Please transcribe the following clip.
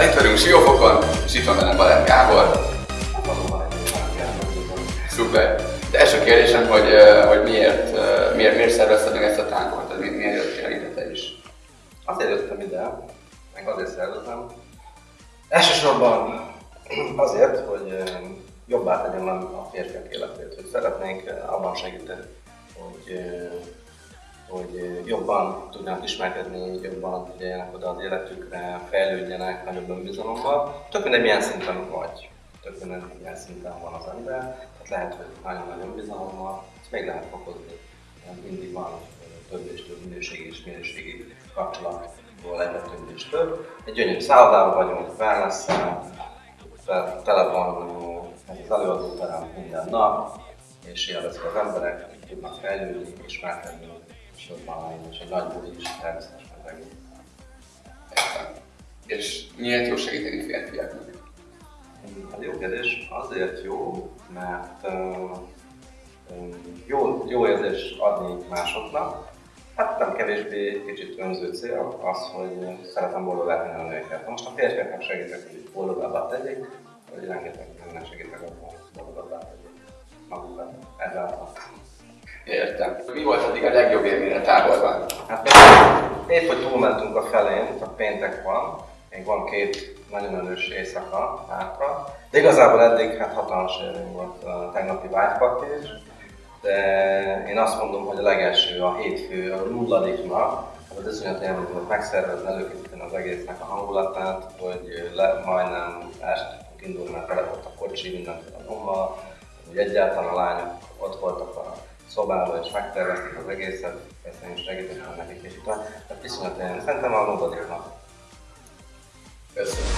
Itt vagyunk Siófokon, és itt van velem Balázs Gábor. Szuper. De első kérdésem, hogy, hogy miért, miért, miért szervezted meg ezt a tánkot? Tehát mi- miért jöttél ide te is? Azért jöttem ide, meg azért szervezem. Elsősorban azért, hogy jobbá tegyem a férfiak életét, hogy szeretnénk abban segíteni, hogy, jobban tudjanak ismerkedni, jobban figyeljenek oda az életükre, fejlődjenek nagyobb önbizalommal. Tök mindegy, milyen szinten vagy, tök mindegy, milyen szinten van az ember. Tehát lehet, hogy nagyon nagy önbizalommal, ezt még lehet fokozni. Mindig van több és több minőségi és minőségi kapcsolatból egyre több és több. Egy gyönyörű szállodában vagyunk, wellness tele van az előadóterem minden nap, és élvezik az emberek, tudnak fejlődni, ismerkedni, és jobban lenni, és egy nagy buli is természetesen az egész. És miért jó segíteni férfiaknak? Hát jó kérdés, azért jó, mert ö, jó, jó érzés adni másoknak. Hát nem kevésbé kicsit önző cél az, hogy szeretem boldogá tenni a nőket. Most a férfiaknak segítek, hogy boldogabbá tegyék, vagy rengeteg nőnek segítek abban, hogy boldogabbá tegyék magukat. Ezáltal. Mi volt eddig a legjobb élmény a táborban? Hát épp, hogy túlmentünk a felén, a péntek van, még van két nagyon erős éjszaka hátra, de igazából eddig hát hatalmas élmény volt a tegnapi vágypak is, de én azt mondom, hogy a legelső, a hétfő, a nulladik nap, az iszonyat élmény volt megszervezni, előkészíteni az egésznek a hangulatát, hogy le, majdnem tudtunk indulni, mert tele volt a kocsi, mindenféle nyommal, hogy egyáltalán a lányok a szobában, és megtervezték az egészet, persze én is segítettem nekik, és utána, tehát viszonyat élmény. Szerintem a nulladik nap. Köszönöm.